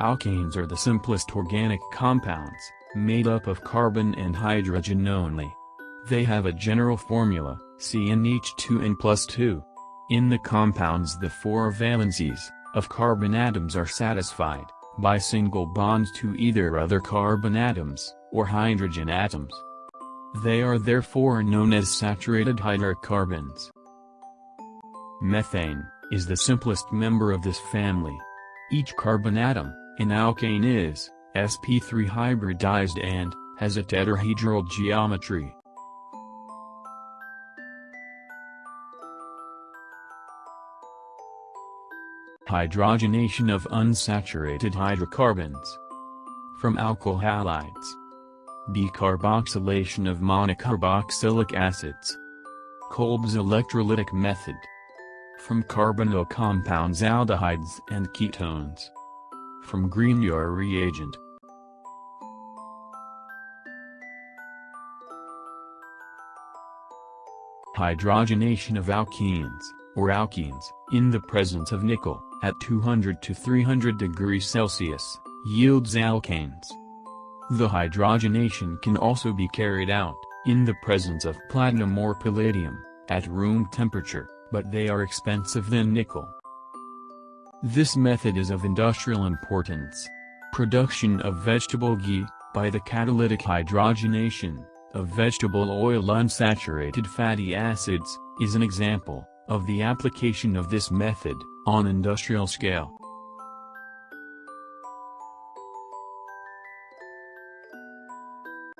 Alkanes are the simplest organic compounds, made up of carbon and hydrogen only. They have a general formula, CnH2n plus 2. In the compounds the four valencies, of carbon atoms are satisfied, by single bonds to either other carbon atoms, or hydrogen atoms. They are therefore known as saturated hydrocarbons. Methane, is the simplest member of this family. Each carbon atom, in alkane is, sp3 hybridized and, has a tetrahedral geometry. Hydrogenation of unsaturated hydrocarbons. From alkyl halides. Decarboxylation of monocarboxylic acids. Kolbe's electrolytic method. From carbonyl compounds aldehydes and ketones. From Grignard reagent. Hydrogenation of alkenes, or alkenes, in the presence of nickel, at 200 to 300 degrees Celsius, yields alkanes. The hydrogenation can also be carried out, in the presence of platinum or palladium, at room temperature, but they are expensive than nickel. This method is of industrial importance. Production of vegetable ghee, by the catalytic hydrogenation, of vegetable oil unsaturated fatty acids, is an example, of the application of this method, on industrial scale.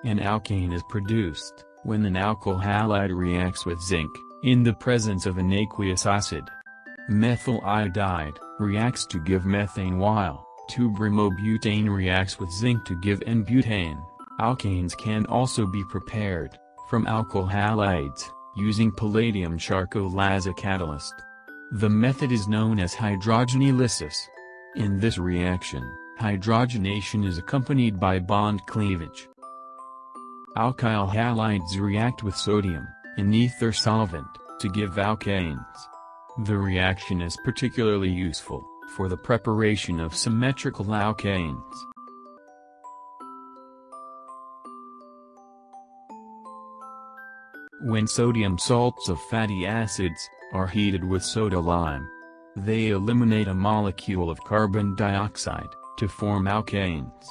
An alkane is produced, when an alkyl halide reacts with zinc, in the presence of an aqueous acid. Methyl iodide, reacts to give methane while, 2-bromobutane reacts with zinc to give N-butane. Alkanes can also be prepared, from alkyl halides, using palladium charcoal as a catalyst. The method is known as hydrogenolysis. In this reaction, hydrogenation is accompanied by bond cleavage. Alkyl halides react with sodium, an ether solvent, to give alkanes. The reaction is particularly useful, for the preparation of symmetrical alkanes. When sodium salts of fatty acids, are heated with soda lime. They eliminate a molecule of carbon dioxide, to form alkanes.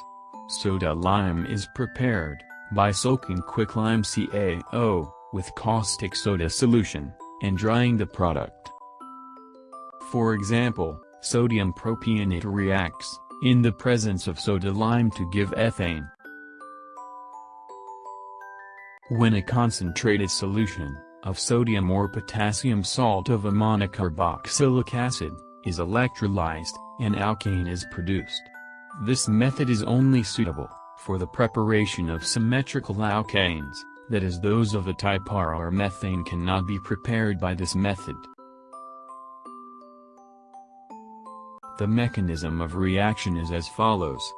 Soda lime is prepared, by soaking quicklime CaO, with caustic soda solution, and drying the product. For example, sodium propionate reacts, in the presence of soda lime to give ethane. When a concentrated solution, of sodium or potassium salt of a monocarboxylic acid, is electrolyzed, an alkane is produced. This method is only suitable, for the preparation of symmetrical alkanes, that is those of a type R or methane cannot be prepared by this method. The mechanism of reaction is as follows.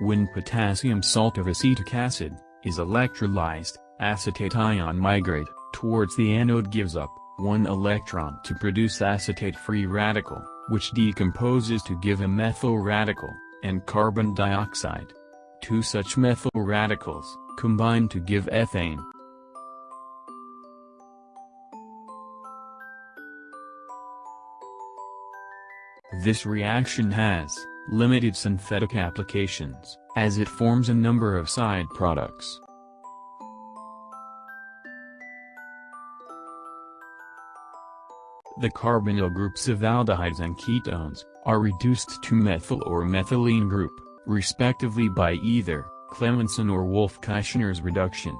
When potassium salt of acetic acid, is electrolyzed, acetate ion migrate, towards the anode gives up, one electron to produce acetate-free radical, which decomposes to give a methyl radical, and carbon dioxide. Two such methyl radicals, combine to give ethane. This reaction has limited synthetic applications, as it forms a number of side products. The carbonyl groups of aldehydes and ketones, are reduced to methyl or methylene group, respectively by either, Clemmensen or Wolff-Kishner's reduction.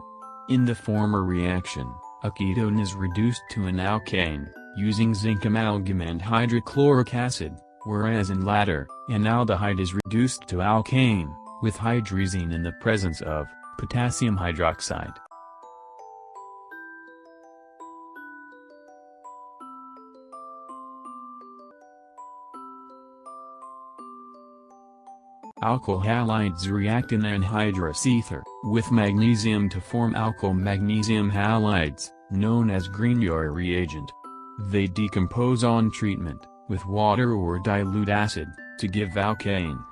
In the former reaction, a ketone is reduced to an alkane, using zinc amalgam and hydrochloric acid, whereas in latter, an aldehyde is reduced to alkane, with hydrazine in the presence of potassium hydroxide. Alkyl halides react in anhydrous ether, with magnesium to form alkyl magnesium halides, known as Grignard reagent. They decompose on treatment, with water or dilute acid, to give alkanes.